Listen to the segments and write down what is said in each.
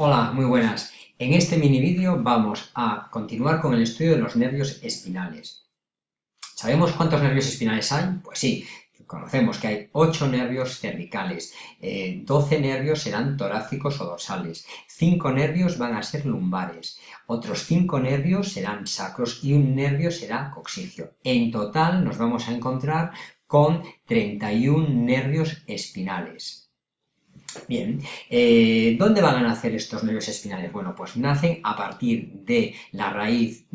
Hola, muy buenas. En este mini vídeo vamos a continuar con el estudio de los nervios espinales. ¿Sabemos cuántos nervios espinales hay? Pues sí, conocemos que hay 8 nervios cervicales, 12 eh, nervios serán torácicos o dorsales, 5 nervios van a ser lumbares, otros 5 nervios serán sacros y un nervio será coxigio. En total nos vamos a encontrar con 31 nervios espinales. Bien, eh, ¿dónde van a nacer estos nervios espinales? Bueno, pues nacen a partir de la raíz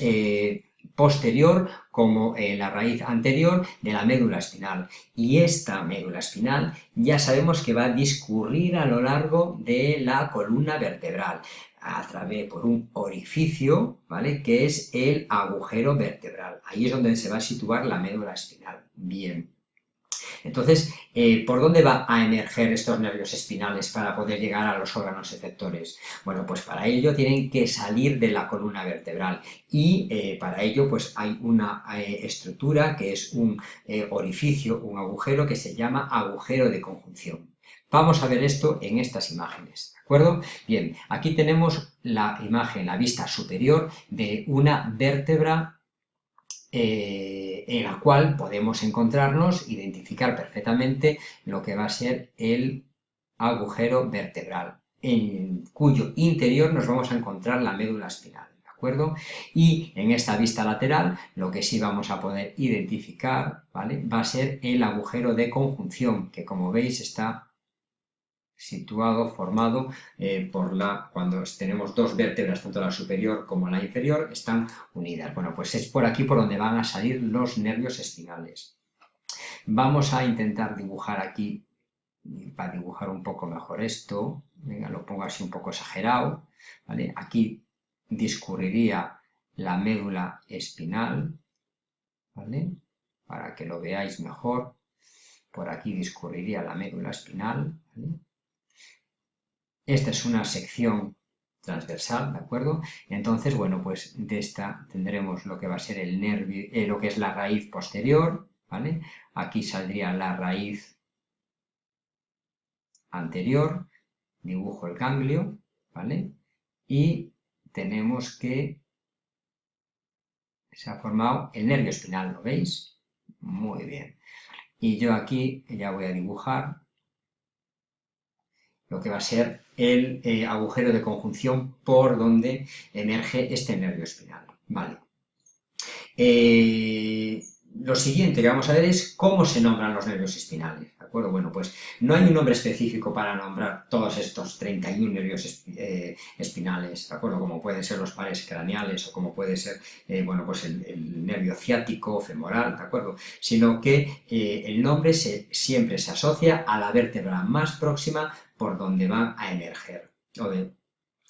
eh, posterior como eh, la raíz anterior de la médula espinal. Y esta médula espinal ya sabemos que va a discurrir a lo largo de la columna vertebral a través por un orificio, ¿vale? Que es el agujero vertebral. Ahí es donde se va a situar la médula espinal. Bien. Entonces, eh, ¿por dónde va a emerger estos nervios espinales para poder llegar a los órganos efectores? Bueno, pues para ello tienen que salir de la columna vertebral y eh, para ello pues hay una eh, estructura que es un orificio, un agujero que se llama agujero de conjunción. Vamos a ver esto en estas imágenes, ¿de acuerdo? Bien, aquí tenemos la imagen, la vista superior de una vértebra eh, en la cual podemos encontrarnos, identificar perfectamente lo que va a ser el agujero vertebral, en cuyo interior nos vamos a encontrar la médula espinal. ¿de acuerdo? Y en esta vista lateral lo que sí vamos a poder identificar ¿vale? va a ser el agujero de conjunción, que como veis está situado, formado eh, por la, cuando tenemos dos vértebras, tanto la superior como la inferior, están unidas. Bueno, pues es por aquí por donde van a salir los nervios espinales. Vamos a intentar dibujar aquí, para dibujar un poco mejor esto, venga, lo pongo así un poco exagerado, ¿vale? Aquí discurriría la médula espinal, ¿vale? Para que lo veáis mejor, por aquí discurriría la médula espinal. Esta es una sección transversal, ¿de acuerdo? Entonces, bueno, pues de esta tendremos lo que va a ser el nervio, eh, lo que es la raíz posterior, ¿vale? Aquí saldría la raíz anterior, dibujo el ganglio, ¿vale? Y tenemos que se ha formado el nervio espinal, ¿lo veis? Muy bien. Y yo aquí ya voy a dibujar lo que va a ser el eh, agujero de conjunción por donde emerge este nervio espinal. Vale. Eh, lo siguiente que vamos a ver es cómo se nombran los nervios espinales, ¿de acuerdo? Bueno, pues no hay un nombre específico para nombrar todos estos 31 nervios eh, espinales, ¿de acuerdo? Como pueden ser los pares craneales o como puede ser, bueno, pues el, nervio ciático, femoral, ¿de acuerdo? Sino que el nombre siempre se asocia a la vértebra más próxima por donde van a emerger.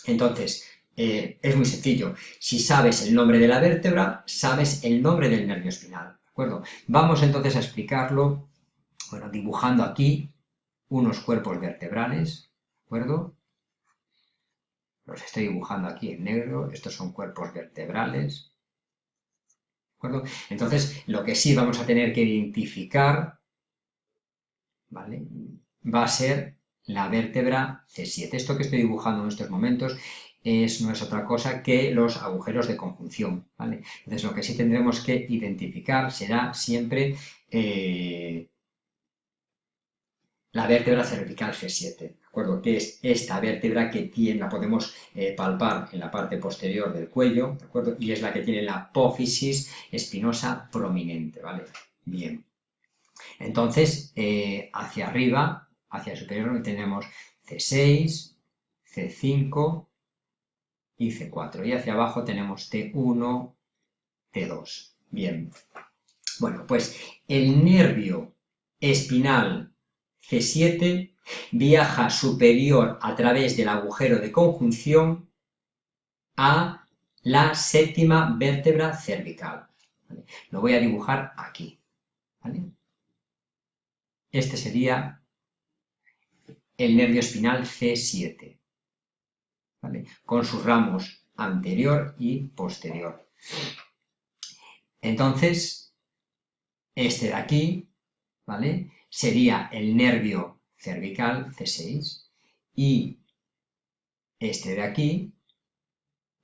Entonces, eh, es muy sencillo. Si sabes el nombre de la vértebra, sabes el nombre del nervio espinal. ¿De acuerdo? Vamos entonces a explicarlo, bueno, dibujando aquí unos cuerpos vertebrales, ¿de acuerdo? Los estoy dibujando aquí en negro, estos son cuerpos vertebrales, ¿de acuerdo? Entonces, lo que sí vamos a tener que identificar, ¿vale? Va a ser la vértebra C7. Esto que estoy dibujando en estos momentos es, no es otra cosa que los agujeros de conjunción, ¿vale? Entonces lo que sí tendremos que identificar será siempre eh, la vértebra cervical C7, ¿de acuerdo? Que es esta vértebra que tiene, la podemos eh, palpar en la parte posterior del cuello, ¿de acuerdo? Y es la que tiene la apófisis espinosa prominente, ¿vale? Bien. Entonces, eh, hacia arriba hacia el superior tenemos C6, C5 y C4. Y hacia abajo tenemos T1, T2. Bien. Bueno, pues el nervio espinal C7 viaja superior a través del agujero de conjunción a la séptima vértebra cervical. Lo voy a dibujar aquí. Este sería el nervio espinal C7, con sus ramos anterior y posterior. Entonces, este de aquí, ¿vale? Sería el nervio cervical C6 y este de aquí,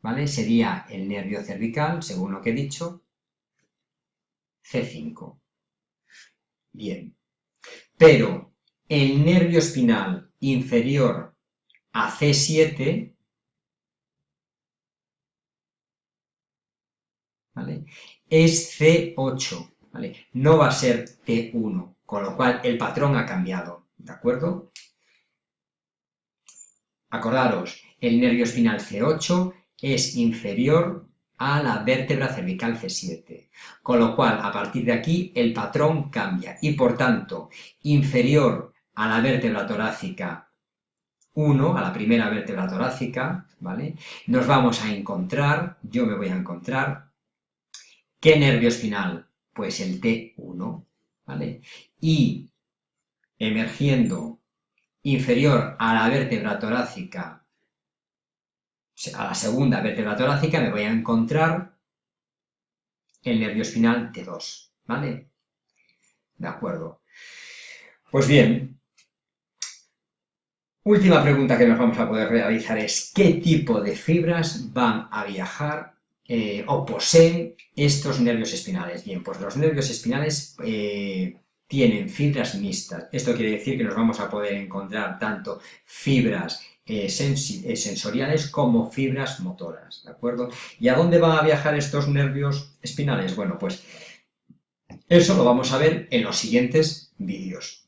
¿vale? Sería el nervio cervical, según lo que he dicho, C5. Bien. Pero el nervio espinal inferior a C7, ¿vale? Es C8, ¿vale? No va a ser T1, con lo cual el patrón ha cambiado, ¿de acuerdo? Acordaros, el nervio espinal C8 es inferior a la vértebra cervical C7, con lo cual a partir de aquí el patrón cambia y por tanto inferior a la vértebra torácica 1, a la primera vértebra torácica, ¿vale? Nos vamos a encontrar, yo me voy a encontrar, ¿qué nervio espinal? Pues el T1, ¿vale? Y emergiendo inferior a la vértebra torácica, a la segunda vértebra torácica, me voy a encontrar el nervio espinal T2, ¿vale? De acuerdo. Pues bien, última pregunta que nos vamos a poder realizar es ¿qué tipo de fibras van a viajar eh, o poseen estos nervios espinales? Bien, pues los nervios espinales eh, tienen fibras mixtas. Esto quiere decir que nos vamos a poder encontrar tanto fibras eh, sensoriales como fibras motoras, ¿de acuerdo? ¿Y a dónde van a viajar estos nervios espinales? Bueno, pues eso lo vamos a ver en los siguientes vídeos.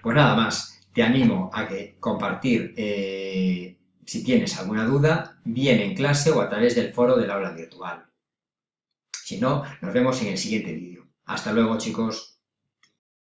Pues nada más, te animo a que compartir, eh, si tienes alguna duda, bien en clase o a través del foro del aula virtual. Si no, nos vemos en el siguiente vídeo. Hasta luego, chicos.